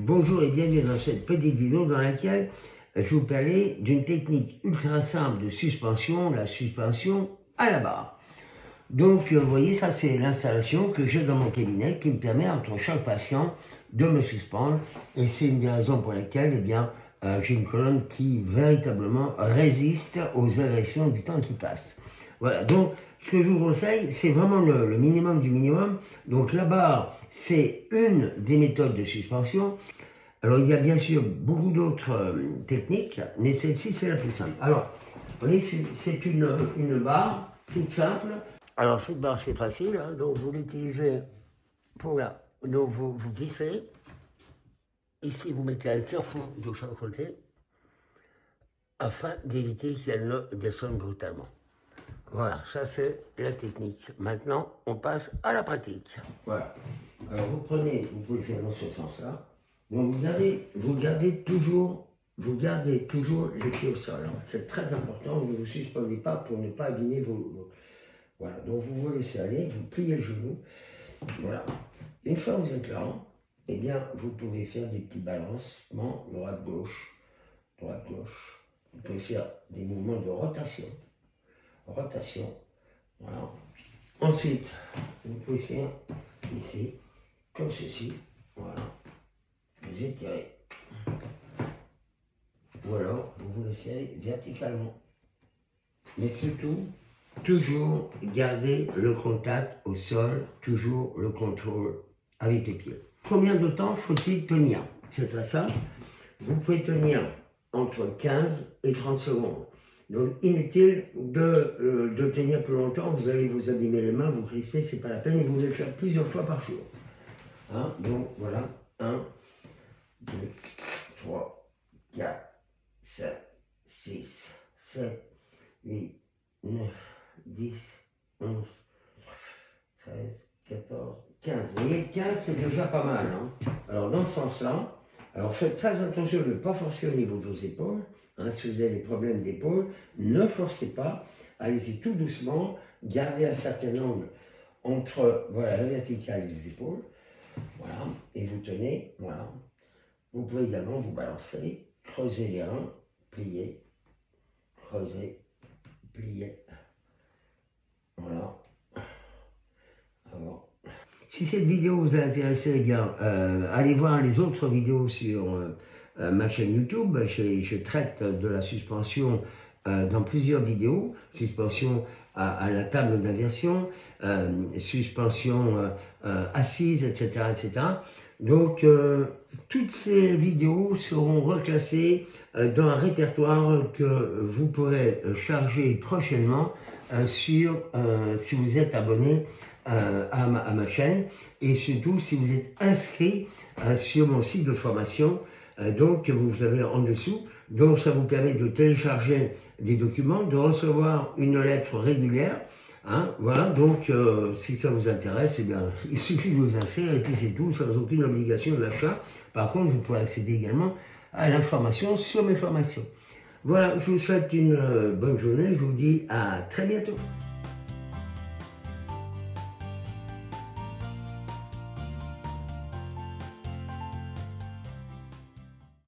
Bonjour et bienvenue dans cette petite vidéo dans laquelle je vais vous parler d'une technique ultra simple de suspension, la suspension à la barre. Donc vous voyez, ça c'est l'installation que j'ai dans mon cabinet qui me permet entre chaque patient de me suspendre et c'est une des raisons pour lesquelles eh bien, euh, j'ai une colonne qui véritablement résiste aux agressions du temps qui passe. Voilà, donc ce que je vous conseille, c'est vraiment le, minimum du minimum. Donc la barre, c'est une des méthodes de suspension. Alors il y a bien sûr beaucoup d'autres euh, techniques, mais celle-ci c'est la plus simple. Alors, vous voyez, c'est une, une, barre toute simple. Alors cette barre c'est facile, hein. donc vous l'utilisez pour là. Donc vous, vous vissez. Ici vous mettez un tire-fond de chaque côté afin d'éviter qu'elle ne descende brutalement. Voilà, ça c'est la technique. Maintenant, on passe à la pratique. Voilà. Alors vous prenez, vous pouvez faire dans sens-là. Donc vous gardez, vous toujours, vous gardez les pieds au sol. Hein. C'est très important, ne vous suspendez pas pour ne pas abîmer vos, Voilà, donc vous vous laissez aller, vous pliez le genou. Voilà. Une fois que vous êtes là, eh bien, vous pouvez faire des petits balancements, droite-gauche, droite-gauche. Vous pouvez faire des mouvements de rotation rotation. Voilà. Ensuite, vous pouvez faire ici, comme ceci. Voilà. Vous étirez. Ou alors, vous vous laissez verticalement. Mais surtout, toujours garder le contact au sol, toujours le contrôle avec les pieds. Combien de temps faut-il tenir? C'est très simple. Vous pouvez tenir entre 15 et 30 secondes. Donc inutile de, euh, de, tenir plus longtemps, vous allez vous abîmer les mains, vous crisper, c'est pas la peine, et vous allez faire plusieurs fois par jour. Hein, donc voilà, 1, 2, 3, 4, 5, 6, 7, 8, 9, 10, 11, 13, 14, 15. Vous voyez, 15 c'est déjà pas mal. Hein. Alors dans ce sens-là, faites très attention de ne pas forcer au niveau de vos épaules, Si vous avez des problèmes d'épaule, ne forcez pas, allez-y tout doucement, gardez un certain angle entre voilà, la verticale et les épaules, voilà, et vous tenez, voilà. Vous pouvez également vous balancer, creuser les reins, plier, creuser, plier, voilà. Si cette vidéo vous a intéressé, eh euh, allez voir les autres vidéos sur... Euh, euh, ma chaîne YouTube, je, traite de la suspension euh, dans plusieurs vidéos, suspension à, la table d'aviation, euh, suspension assise, etc., etc. Donc, toutes ces vidéos seront reclassées dans un répertoire que vous pourrez charger prochainement sur, si vous êtes abonné à ma, à, ma, chaîne et surtout si vous êtes inscrit sur mon site de formation donc vous avez en dessous. Donc ça vous permet de télécharger des documents, de recevoir une lettre régulière. Hein, voilà, donc euh, si ça vous intéresse, eh bien, il suffit de vous inscrire et puis c'est tout, sans aucune obligation d'achat. Par contre, vous pourrez accéder également à l'information sur mes formations. Voilà, je vous souhaite une euh, bonne journée, je vous dis à très bientôt.